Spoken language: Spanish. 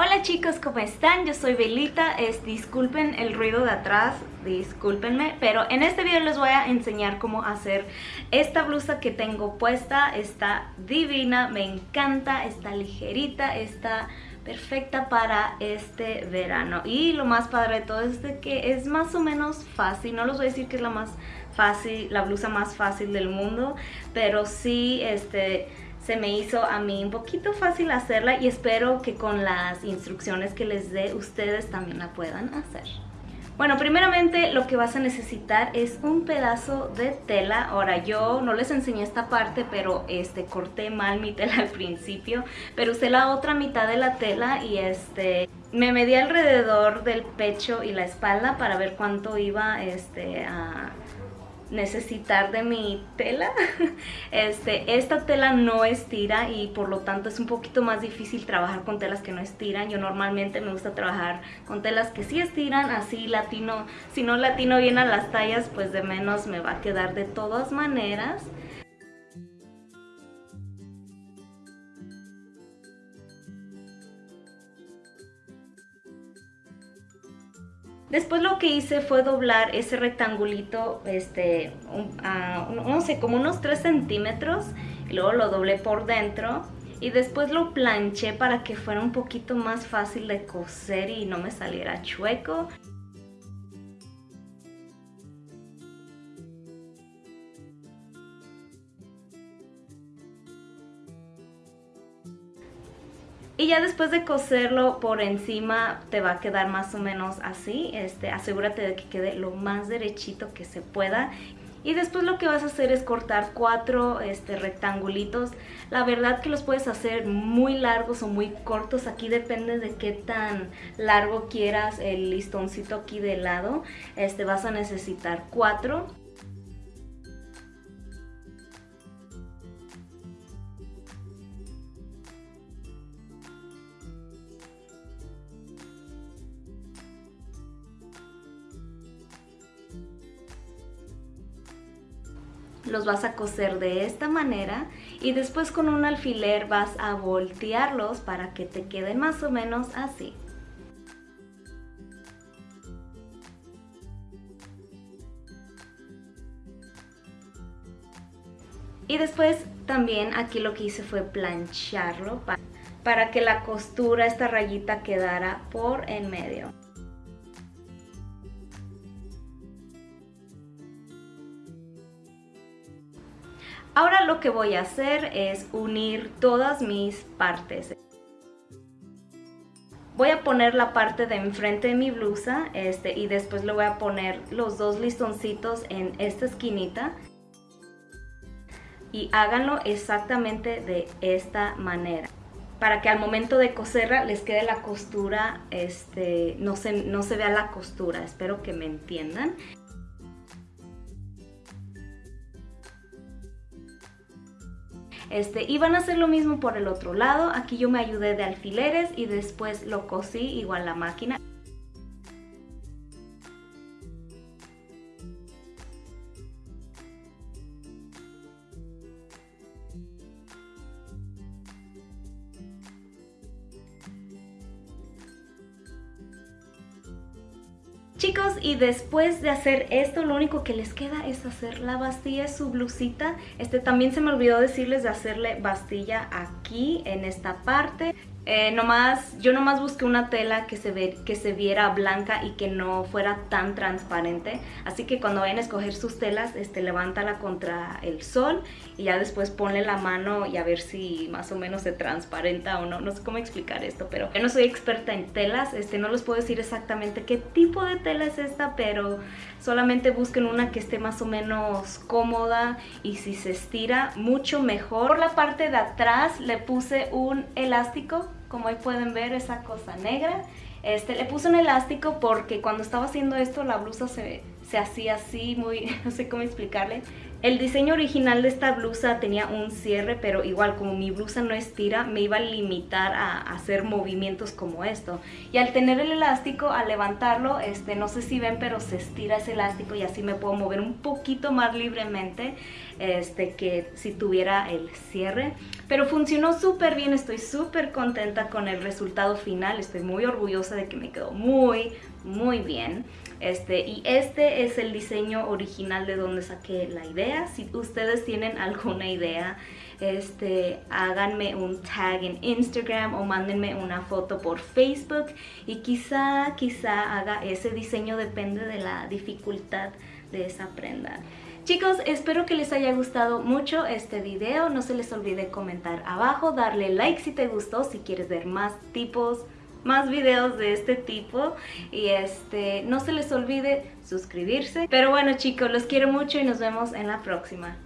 Hola chicos, ¿cómo están? Yo soy Belita, es, disculpen el ruido de atrás, discúlpenme, pero en este video les voy a enseñar cómo hacer esta blusa que tengo puesta, está divina, me encanta, está ligerita, está perfecta para este verano. Y lo más padre de todo es que es más o menos fácil, no les voy a decir que es la más fácil, la blusa más fácil del mundo, pero sí, este se me hizo a mí un poquito fácil hacerla y espero que con las instrucciones que les dé ustedes también la puedan hacer. Bueno, primeramente lo que vas a necesitar es un pedazo de tela. Ahora yo no les enseñé esta parte, pero este corté mal mi tela al principio. Pero usé la otra mitad de la tela y este me medí alrededor del pecho y la espalda para ver cuánto iba este a necesitar de mi tela. Este, esta tela no estira y por lo tanto es un poquito más difícil trabajar con telas que no estiran. Yo normalmente me gusta trabajar con telas que sí estiran, así latino, si no latino bien a las tallas, pues de menos me va a quedar de todas maneras. Después lo que hice fue doblar ese rectangulito, este, no sé, como unos 3 centímetros. Y luego lo doblé por dentro. Y después lo planché para que fuera un poquito más fácil de coser y no me saliera chueco. Y ya después de coserlo por encima te va a quedar más o menos así. Este, asegúrate de que quede lo más derechito que se pueda. Y después lo que vas a hacer es cortar cuatro este, rectangulitos. La verdad que los puedes hacer muy largos o muy cortos. Aquí depende de qué tan largo quieras el listoncito aquí de lado. Este, vas a necesitar cuatro. Los vas a coser de esta manera y después con un alfiler vas a voltearlos para que te queden más o menos así. Y después también aquí lo que hice fue plancharlo para, para que la costura, esta rayita quedara por en medio. Ahora lo que voy a hacer es unir todas mis partes. Voy a poner la parte de enfrente de mi blusa este, y después le voy a poner los dos listoncitos en esta esquinita. Y háganlo exactamente de esta manera para que al momento de coserla les quede la costura, este, no, se, no se vea la costura, espero que me entiendan. Este, y van a hacer lo mismo por el otro lado. Aquí yo me ayudé de alfileres y después lo cosí igual la máquina. Chicos, y después de hacer esto, lo único que les queda es hacer la bastilla su blusita. Este también se me olvidó decirles de hacerle bastilla aquí, en esta parte. Eh, nomás, yo nomás busqué una tela que se, ve, que se viera blanca y que no fuera tan transparente. Así que cuando vayan a escoger sus telas, este, levántala contra el sol y ya después ponle la mano y a ver si más o menos se transparenta o no. No sé cómo explicar esto, pero yo no soy experta en telas. Este, no les puedo decir exactamente qué tipo de tela es esta, pero solamente busquen una que esté más o menos cómoda y si se estira mucho mejor. Por la parte de atrás le puse un elástico como ahí pueden ver esa cosa negra. Este, le puse un elástico porque cuando estaba haciendo esto la blusa se, se hacía así, muy, no sé cómo explicarle. El diseño original de esta blusa tenía un cierre, pero igual como mi blusa no estira, me iba a limitar a, hacer movimientos como esto. Y al tener el elástico, al levantarlo, este, no sé si ven, pero se estira ese elástico y así me puedo mover un poquito más libremente este, que si tuviera el cierre. Pero funcionó súper bien, estoy súper contenta con el resultado final, estoy muy orgullosa de que me quedó muy, muy bien. Este, y este es el diseño original de donde saqué la idea. Si ustedes tienen alguna idea, este, háganme un tag en Instagram o mándenme una foto por Facebook y quizá, quizá haga ese diseño, depende de la dificultad de esa prenda. Chicos, espero que les haya gustado mucho este video. No se les olvide comentar abajo, darle like si te gustó, si quieres ver más tipos, más videos de este tipo. Y este no se les olvide suscribirse. Pero bueno chicos los quiero mucho y nos vemos en la próxima